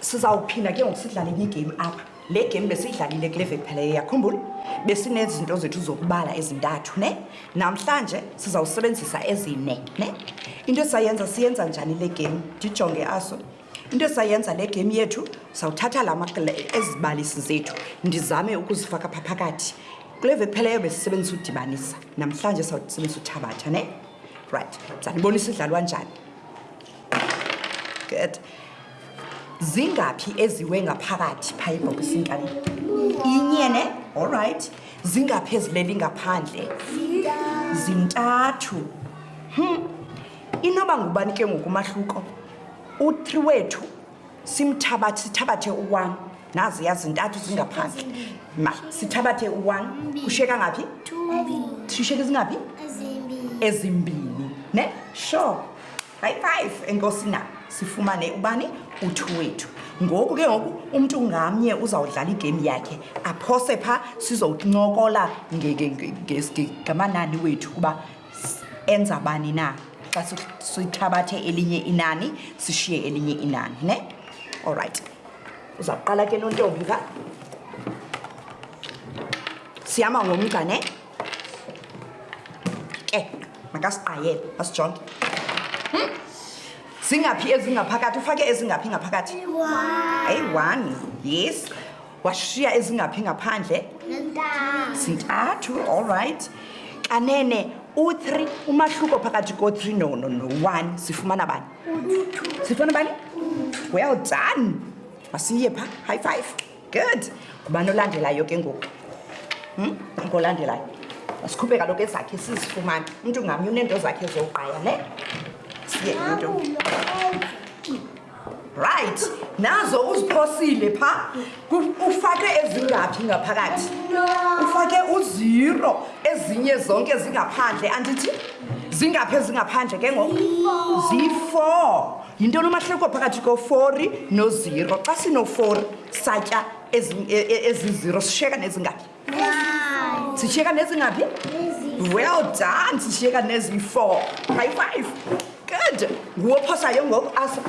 sizawuphinda ke ngoku sidlale enye igame apha le game besiyidlalile kule veki phela eyakhumbula besinezinto zethu zokubala ezintathu ne namhlanje sizawusebenzisa ezine ne into esizayenza siyenza njani le game ndijonge aso into esayenza le game yethu sawuthatha la maqela ezibalisi zethu ndizame ukuzifaka pha phakathi kule ve pheleyo besisebenzisa udibanisa namhlanje sawusebenzisa uthabatha ne right ndizanibonisa idlalwa njani good zingaphi eziwe ngaphakathi phaa ebhokisinkani inye ne all right zingaphi ezileli ngaphandle zintathu hmm. inoba ngubani ke ngokumahluko u-three wethu simthabathe sithabathe u-one nazi yazi ntathu zingaphandle ma sithabathe u-one kushiyeka ngaphi sishiyeka zingaphi ezimbini ne sure high five enkosi na sifumane ubani u-two wethu ngoku ke ngoku umntu ngamnye uzawudlala igame yakhe aphose phaa sizowuncokola ngamanani wethu kuba enza bani na xa sithabathe elinye inani sishiye elinye inani ne olrayithi uzawuqala ke nontombi ka sihamba ngomgca ne ke makasiqayele asijonge hmm? zingaphi ezingaphakathi ufake ezingaphi ngaphakathi eyi-one yes washiya ezingaphi ngaphandle zintathu all right kanene u-three umahluko phakathi ko-three no no no one sifumana bani sifumana bani well done masiye pha high five good ngubani olandelayo ke ngoku hmm? ngolandelayo masikhuphe kaloku ezakhe sizifumane umntu ngamnye uneento zakhe zowugqaya ne siye umntu right nazo uziphosile pha ufake ezingaphi ngaphakathi ufake uziro ezinye zonke zingaphandle andithi zingaphi ezingaphandle ke ngoku ziyi-four yinto nomahleko phakathi kofori noziro xa sinofori satya eziziro e, e, sisheka nezingaphi sishiyeka nezingaphi well done sishiyeka neziyi-four high five good nguwophosayo ngoku asa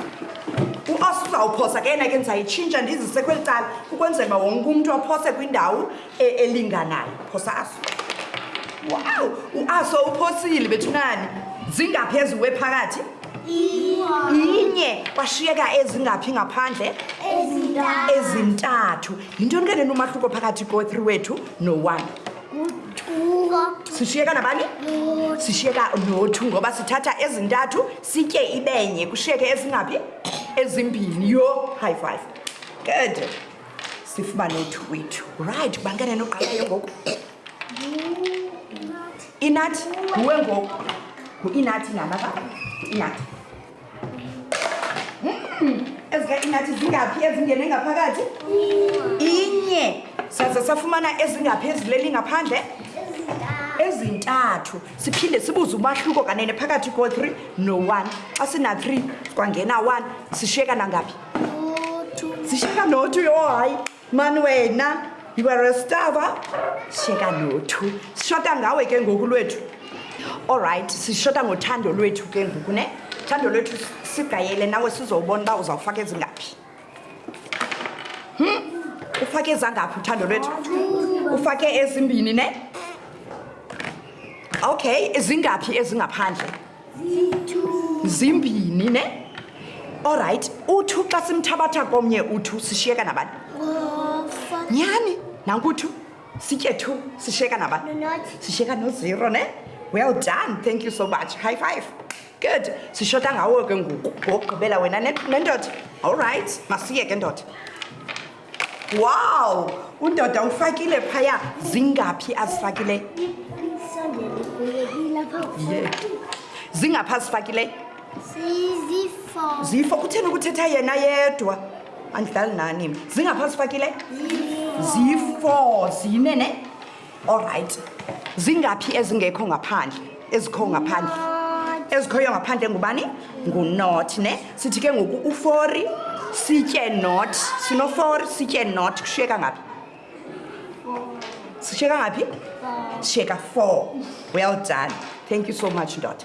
uasa uzawuphosa ke na ke ndizayitshintsha ndizise kweli cala ukwenzela uba wonke umntu aphose kwindawo e, elinganayo phosa aso wow uaso uphosile bethunani zingaphi eziwe phakathi inye kwashiyeka ezingaphi ngaphandle ezintathu yintoni ke lena umahluko phakathi ko-three wethu no-one sishiyeka nabani sishiyeka nothu ngoba sithatha ezintathu sitye ibenye kushiyeke ezingaphi ezimbini yho high five good sifuba nothu wethu right bangene noqalayo ngoku inathi nguwe ngoku ngu-inathi nana ka ngu-inathi ingathi zingaphi ezingene ngaphakathi inye saze safumana ezingaphi ezileli ngaphandle ezintathu siphinde sibuze umahluko kanene phakathi ko-three no-one xa sina-three kwangena one sishiyeka nangaphi sishiyeka no-two yoohayi mani wena you are a stava sheka nothu sishota ngawe ke ngoku lwethu all right sishota ngothando lwethu ke ngoku ne thando lwethu sigayele nawe sizowubona uba uzawufaka ezingaphi hmm? ufake ezangaphi uthando lwethu ufake ezimbini ne okay ezingaphi ezingaphandle zimbini ne olrayithi uthu xa simthabatha komnye uthu sishiyeka nabani nyhani nankuthu sitye two sishiyeka nabani sishiyeka nozero ne well done thank you so much high five good sishota ngawo ke ngoku wogqibela wena nendoda olrayithi masiyeke ndoda wow undoda ufakile phaya zingaphi azifakileyo zingaphi azifakileyo zifo kutheni ukuthetha yena yedwa andidlali nani zingaphi azifakileyo zifo zine ne olrayithi zingaphi ezingekho ngaphandle ezikho ngaphandle ezikhoyo ngaphandle ngubani ngunot ne sithi ke ngoku ufori sitye not sinofori sitye not kushiyeka ngaphi sishiyeka ngaphi sishiyeka four well done thank you so much ndoda